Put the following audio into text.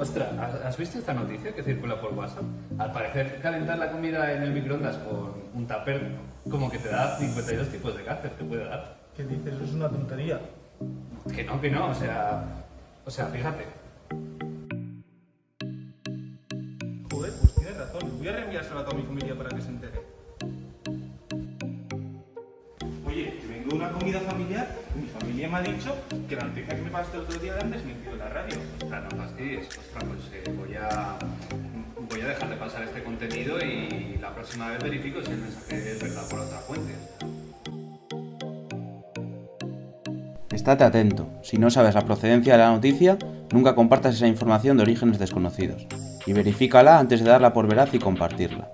Ostras, ¿has- ¿has visto esta noticia que circula por WhatsApp? Al parecer, calentar la comida en el microondas con un tupper como que te da 52 tipos de cáncer, te puede dar. ¿Qué dices? Eso es una tontería. Que no, que no, o sea... O sea, fíjate. Joder, pues tienes razón. Voy a reenviárselo a toda mi familia para que se entere. Una comida familiar mi familia me ha dicho que la noticia que me pasaste el otro día la han desmentido en la radio. Ostras, no fastidies. Ostras, pues eh, voy a... Voy a dejar de pasar este contenido y la próxima vez verifico si el mensaje es verdad por otra fuente. Estate atento, si no sabes la procedencia de la noticia, nunca compartas esa información de orígenes desconocidos, y verifícala antes de darla por veraz y compartirla.